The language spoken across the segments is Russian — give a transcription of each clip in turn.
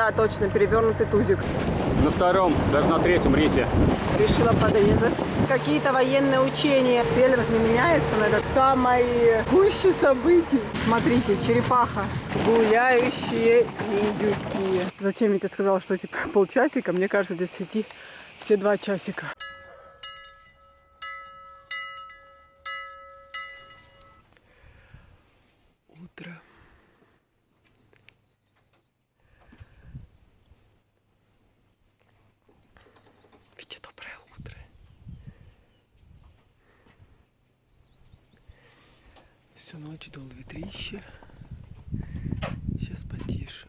Да, точно, перевернутый тузик. На втором, даже на третьем рейсе. Решила подрезать. Какие-то военные учения. Веллинг не меняется, но это самое гуще событий. Смотрите, черепаха. Гуляющие индюки. Зачем я тебе сказала, что типа полчасика? Мне кажется, здесь идти все два часика. Всю ночь дул ветрище. Сейчас потише.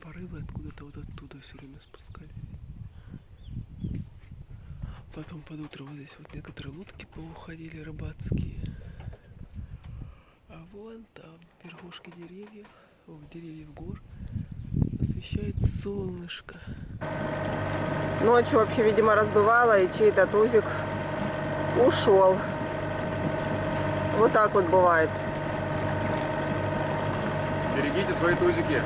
Порывы откуда-то вот оттуда все время спускались. Потом под утро вот здесь вот некоторые лодки поуходили рыбацкие. А вон там верхушки деревьев, о, деревьев гор освещает солнышко. Ночью вообще, видимо, раздувало, и чей-то тузик ушел. Вот так вот бывает. Берегите свои тузики.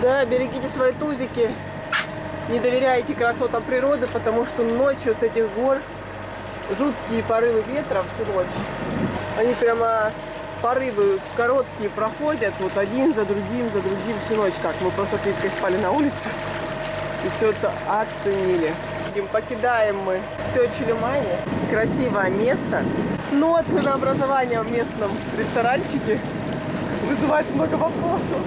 Да, берегите свои тузики. Не доверяйте красотам природы, потому что ночью с этих гор жуткие порывы ветра всю ночь. Они прямо порывы короткие проходят, вот один за другим, за другим всю ночь. Так, мы просто с Витькой спали на улице и все это оценили. Покидаем мы Сёчи-Лимане. Красивое место, но ценообразование в местном ресторанчике вызывает много вопросов.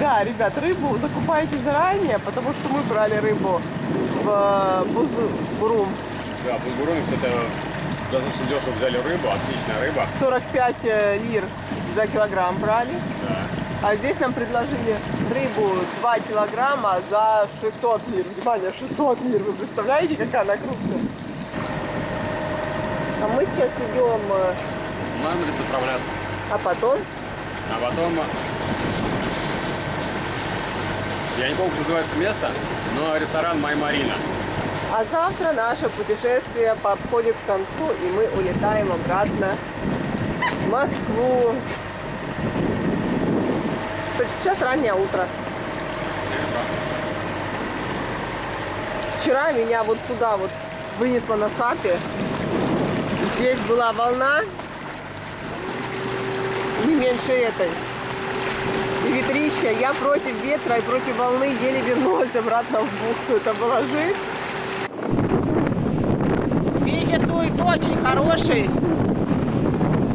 Да, ребят, рыбу закупайте заранее, потому что мы брали рыбу в э, Бузу- Бурум. Да, Бузбуруновец это достаточно дешево взяли рыбу, отличная рыба. 45 э, лир за килограмм брали. Да. А здесь нам предложили рыбу 2 килограмма за 600 лир. Внимание, 600 лир. Вы представляете, какая она крупная? А мы сейчас идем, э, Нам надо заправляться. а потом А потом... Я не помню, как называется место, но ресторан Май Марина. А завтра наше путешествие подходит к концу, и мы улетаем обратно в Москву. Кстати, сейчас раннее утро. Вчера меня вот сюда вот вынесло на сапе. Здесь была волна не меньше этой. И ветрище. Я против ветра и против волны еле вернулась обратно в бухту. Это была жизнь. Ветер дует очень хороший.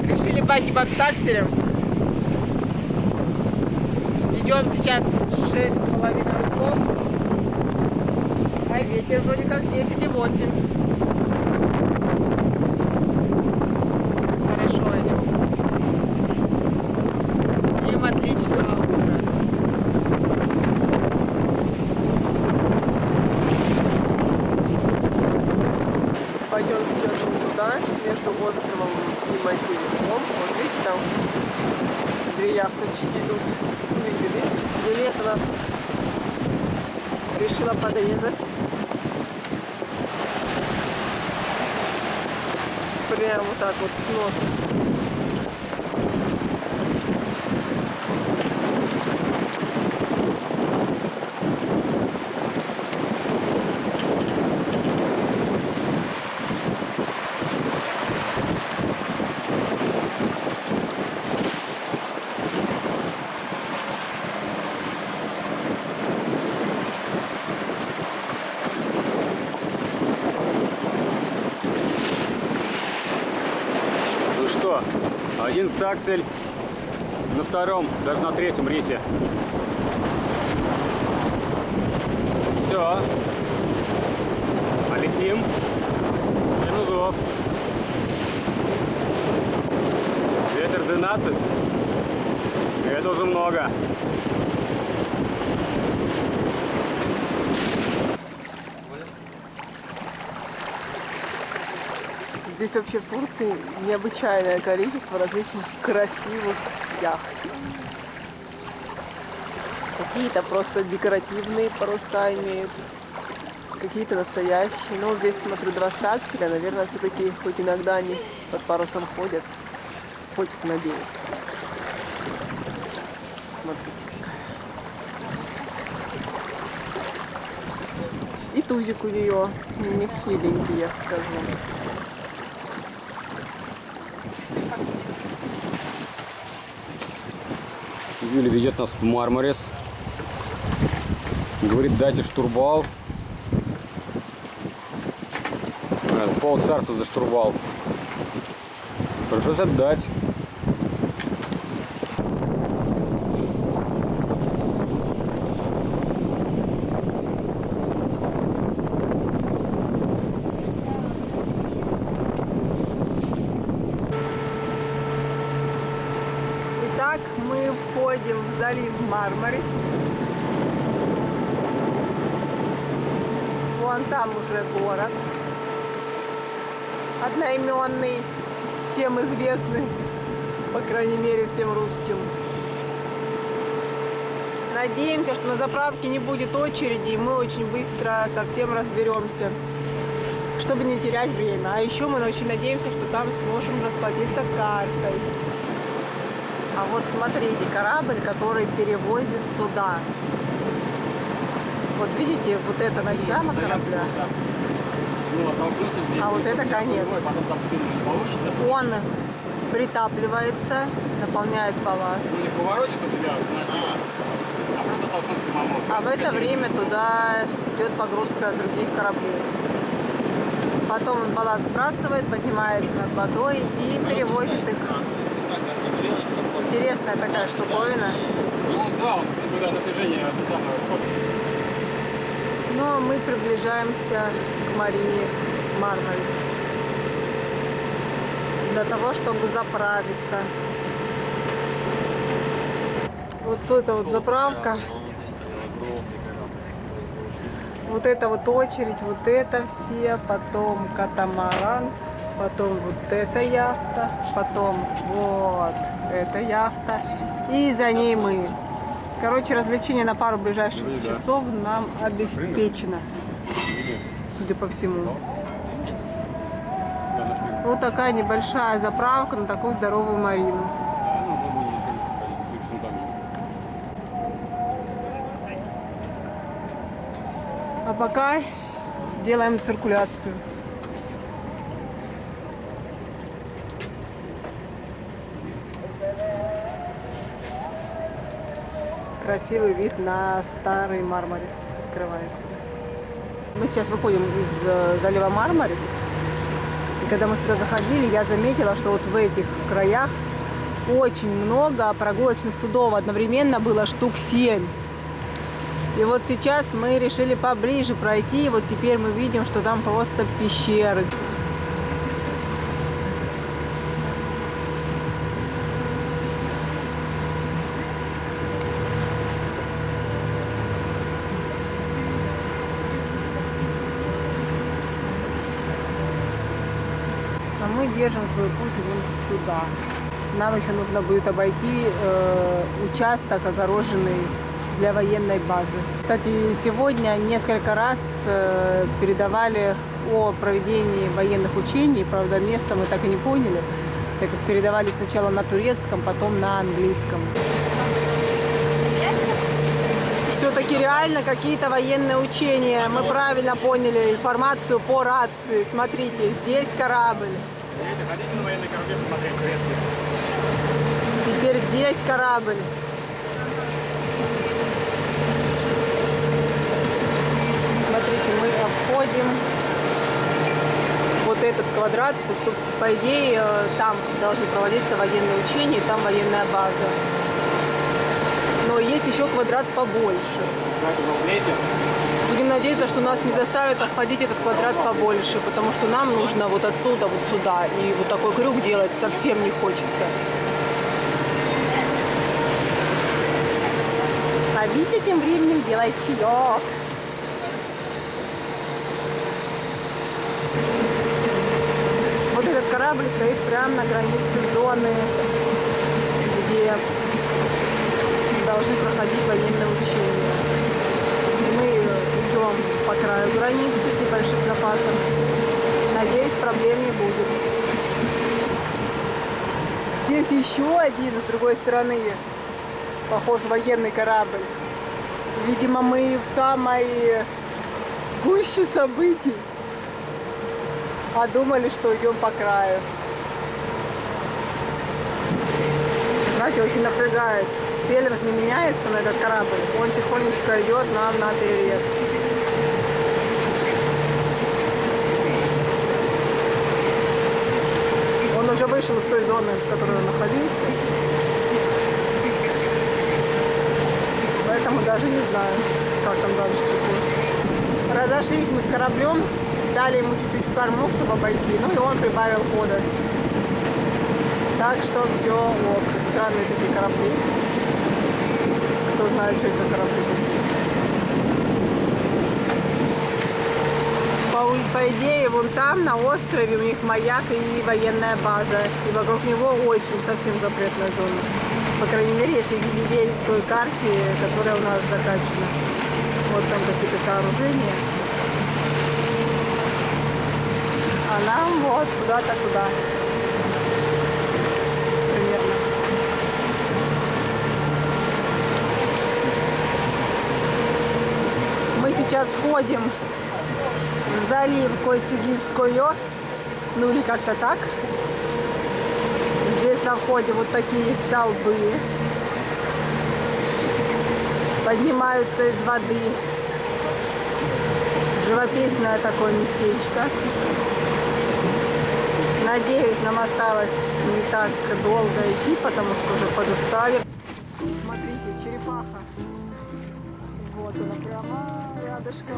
Решили пойти под такселем. Идем сейчас 6,5 узлов. А ветер вроде как 10,8. Хорошо идем. Всем отличного утра. Пойдем сейчас вот туда, между островом и материком. Вот видите, там две яхточки идут. Видели? Нас решила подрезать. Прям вот так вот с носа. Ну что, один стаксель на втором, даже на третьем рейсе. Все. Полетим. Семь. Ветер 12. Это уже много. Здесь вообще в Турции необычайное количество различных красивых яхт. Какие-то просто декоративные паруса имеют, какие-то настоящие. Ну, здесь смотрю два стакселя, наверное, все-таки хоть иногда они под парусом ходят. Хочется надеяться. Смотрите, какая. И тузик у нее нехиленький, я скажу. Юля ведет нас в Мармарис. Говорит, дайте штурвал. А, Пол царства за штурвал. Пришлось отдать. Итак, мы входим в залив Мармарис. Вон там уже город. Одноименный, всем известный, по крайней мере, всем русским. Надеемся, что на заправке не будет очереди, и мы очень быстро совсем разберемся, чтобы не терять время. А еще мы очень надеемся, что там сможем расплатиться картой. А вот смотрите, корабль, который перевозит сюда. Вот видите, вот это начало корабля, а вот это конец. Он притапливается, наполняет балласт. Ну а. А в это время туда идет погрузка других кораблей. Потом он балласт сбрасывает, поднимается над водой и перевозит их. Интересная такая штуковина. Ну да, он когда натяжение это самое сходит. Но мы приближаемся к Марине Мармарис. Для того, чтобы заправиться. Вот это вот заправка. Вот это вот очередь, вот это все, потом катамаран, потом вот эта яхта, потом вот эта яхта, и за ней мы. Короче, развлечение на пару ближайших часов нам обеспечено, судя по всему. Вот такая небольшая заправка на такую здоровую Марину. А пока делаем циркуляцию. Красивый вид на старый Мармарис открывается. Мы сейчас выходим из э, залива Мармарис. И когда мы сюда заходили, я заметила, что вот в этих краях очень много прогулочных судов. Одновременно было штук 7. И вот сейчас мы решили поближе пройти. И вот теперь мы видим, что там просто пещеры. Держим свой путь вон туда. Нам еще нужно будет обойти э, участок, огороженный для военной базы. Кстати, сегодня несколько раз э, передавали о проведении военных учений. Правда, место мы так и не поняли, так как передавали сначала на турецком, потом на английском. Все-таки реально какие-то военные учения. Мы правильно поняли информацию по рации. Смотрите, здесь корабль. Теперь здесь корабль. Смотрите, мы обходим вот этот квадрат, потому что, по идее, там должны проводиться военные учения, там военная база. Но есть еще квадрат побольше. Знаете? Будем надеяться, что нас не заставят обходить этот квадрат побольше, потому что нам нужно вот отсюда вот сюда. И вот такой крюк делать совсем не хочется. А Витя тем временем делает чаек. Вот этот корабль стоит прямо на границе зоны, где должны проходить военные учения. По краю границы с небольшим запасом. Надеюсь, проблем не будет. Здесь еще один с другой стороны, похож военный корабль. Видимо, мы в самой гуще событий. А думали, что идем по краю. Знаете, очень напрягает. Пеленг не меняется на этот корабль. Он тихонечко идет нам на перерез. Уже вышел из той зоны, в которой он находился. Поэтому даже не знаю, как там дальше что сложится. Разошлись мы с кораблем, дали ему чуть-чуть в корму, чтобы обойти. Ну и он прибавил хода. Так что все ок. Странные такие корабли. Кто знает, что это за корабли. По, по идее, вон там, на острове, у них маяк и военная база. И вокруг него очень совсем запретная зона. По крайней мере, если верить той карте, которая у нас закачана. Вот там какие-то сооружения. А нам вот куда-то туда. Примерно. Мы сейчас входим залив Койцигис-Койо. Ну или как-то так. Здесь на входе вот такие столбы. Поднимаются из воды. Живописное такое местечко. Надеюсь, нам осталось не так долго идти, потому что уже подустали. Смотрите, черепаха. Вот она прямо рядышком.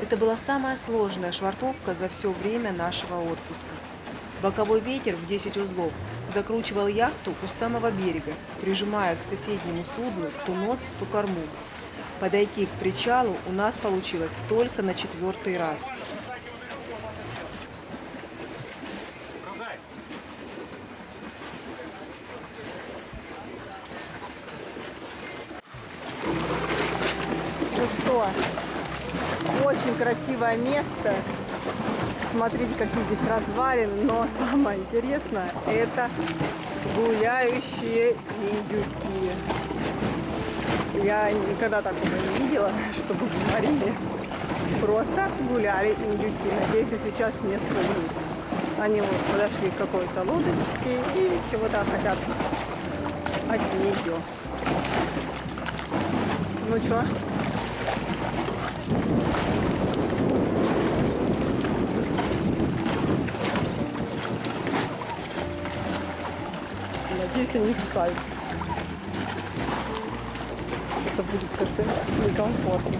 Это была самая сложная швартовка за все время нашего отпуска. Боковой ветер в 10 узлов закручивал яхту у самого берега, прижимая к соседнему судну то нос, то корму. Подойти к причалу у нас получилось только на четвертый раз. Ну что, очень красивое место. Смотрите, какие здесь развалины. Но самое интересное, это гуляющие индюки. Я никогда такого не видела, чтобы в Марине просто гуляли индюки. Надеюсь, сейчас не спугнут. Они вот подошли к какой-то лодочке и чего-то хотят от нее. Ну что, Надеюсь, они не кусаются. Это будет как-то некомфортно.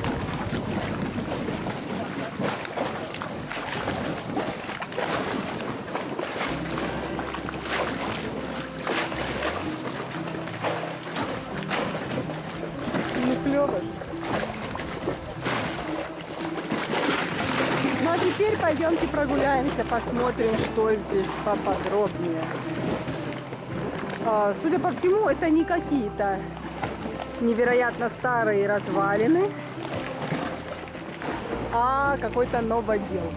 Ну, клево. Ну, а теперь пойдемте прогуляемся, посмотрим, что здесь поподробнее. А, Судя по всему, это не какие-то невероятно старые развалины, а какой-то новодел.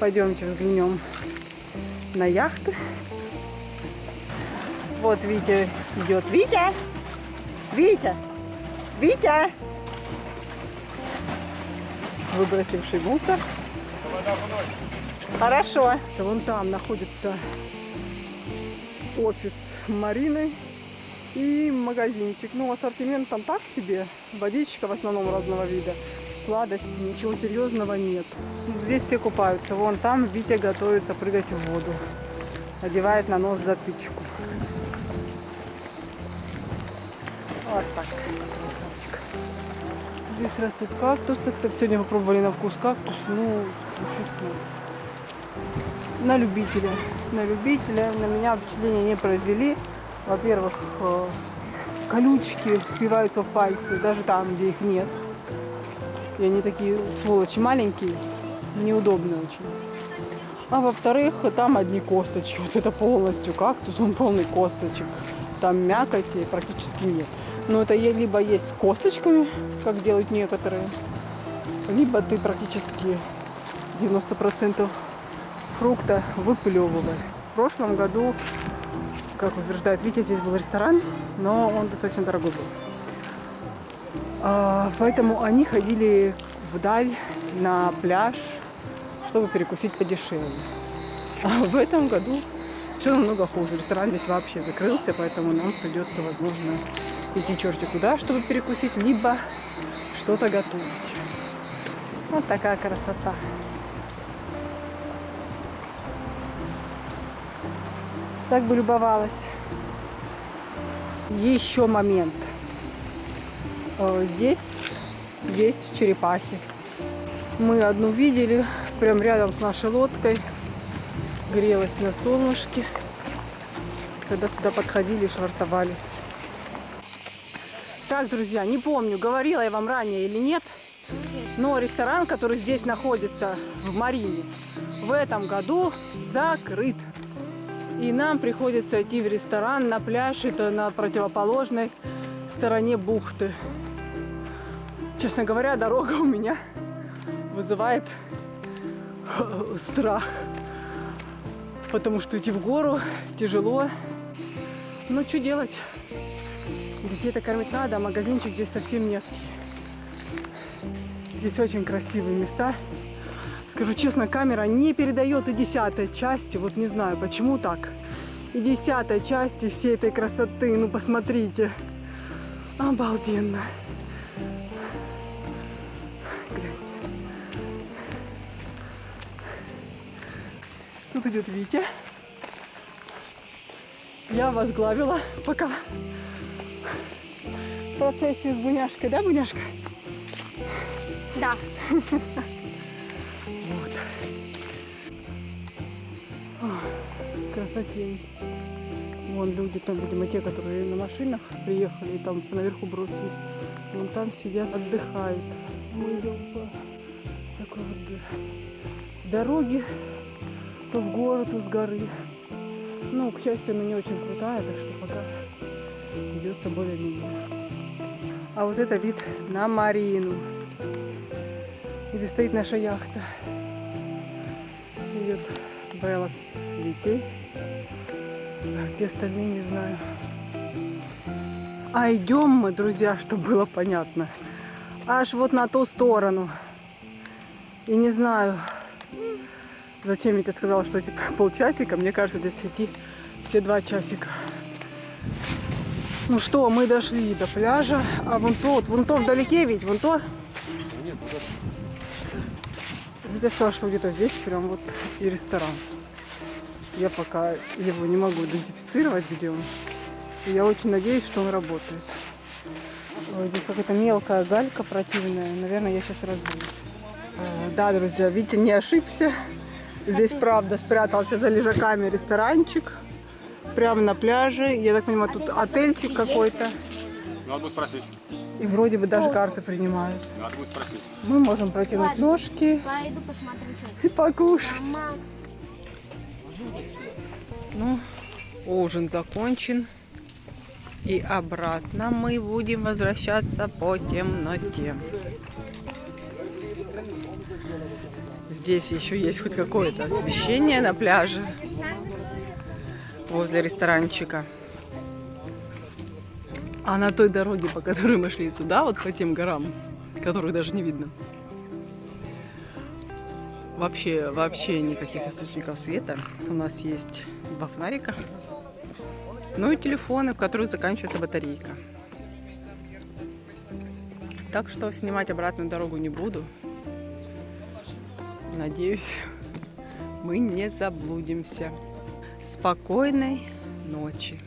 Пойдемте взглянем на яхты. Вот Витя идет. Витя! Витя! Витя! Выбросивший мусор. Хорошо. Вон там находится офис Марины и магазинчик. Ну, ассортимент там так себе. Водичка в основном разного вида. Сладости, ничего серьезного нет. Здесь все купаются. Вон там Витя готовится прыгать в воду. Одевает на нос затычку. Вот так. Здесь растут кактусы. Кстати, сегодня попробовали на вкус кактус. Ну, чувствую. На любителя. На любителя. На меня впечатления не произвели. Во-первых, э, колючки впиваются в пальцы, даже там, где их нет. И они такие сволочи маленькие, неудобные очень. А во-вторых, там одни косточки. Вот это полностью кактус, он полный косточек. Там мякоти практически нет. Но это либо есть косточками, как делают некоторые, либо ты практически 90% фрукта выплевываешь. В прошлом году, как утверждает Витя, здесь был ресторан, но он достаточно дорогой был. А, Поэтому они ходили вдаль на пляж, чтобы перекусить подешевле. А в этом году все намного хуже. Ресторан здесь вообще закрылся, поэтому нам придется, возможно, идти черти куда, чтобы перекусить, либо что-то готовить. Вот такая красота. Так бы любовалась. Еще момент. Здесь есть черепахи. Мы одну видели прям рядом с нашей лодкой. Грелась на солнышке. Когда сюда подходили, швартовались. Так, друзья, не помню, говорила я вам ранее или нет, но ресторан, который здесь находится, в Марине, в этом году закрыт. И нам приходится идти в ресторан на пляж, это на противоположной стороне бухты. Честно говоря, дорога у меня вызывает страх. Потому что идти в гору тяжело. Ну, что делать? Детей-то кормить надо, а магазинчик здесь совсем нет. Здесь очень красивые места. Скажу честно, камера не передает и десятой части. Вот не знаю, почему так. И десятой части всей этой красоты. Ну, посмотрите. Обалденно. Гляньте. Тут идет Витя. Я возглавила пока процессию с Буняшкой, да, Буняшка? Да. Красотень. Вон люди там, видимо, те, которые на машинах приехали и там наверху бросились. Вон там сидят, отдыхают. Мы идем по такой вот дороге. То в гору, то с горы. Ну, к счастью, она не очень крутая, так что пока идется более-менее. А вот это вид на Марину где стоит наша яхта. Идет Белла с детей. А где остальные, не знаю. А идем мы, друзья, чтобы было понятно. Аж вот на ту сторону. И не знаю, зачем Витя сказал, что типа полчасика. Мне кажется, здесь идти все два часика. Ну что, мы дошли до пляжа. А вон то, вот, вон то вдалеке ведь, вон то. Витя сказал, что где-то здесь прям вот и ресторан. Я пока его не могу идентифицировать, где он. И я очень надеюсь, что он работает. Ой, здесь какая-то мелкая галька противная. Наверное, я сейчас разуюсь. Э, Да, друзья, Витя не ошибся. Здесь, правда, спрятался за лежаками ресторанчик. Прямо на пляже. Я так понимаю, тут отельчик какой-то. Надо будет спросить. И вроде бы даже карты принимают. Надо будет спросить. Мы можем протянуть ножки Пойду посмотрю, что и покушать. Ну, ужин закончен. И обратно мы будем возвращаться по темноте. Здесь еще есть хоть какое-то освещение на пляже возле ресторанчика. А на той дороге, по которой мы шли сюда, вот по тем горам, которых даже не видно, Вообще, вообще никаких источников света. У нас есть два фонарика. Ну и телефоны, в которых заканчивается батарейка. Так что снимать обратную дорогу не буду. Надеюсь, мы не заблудимся. Спокойной ночи.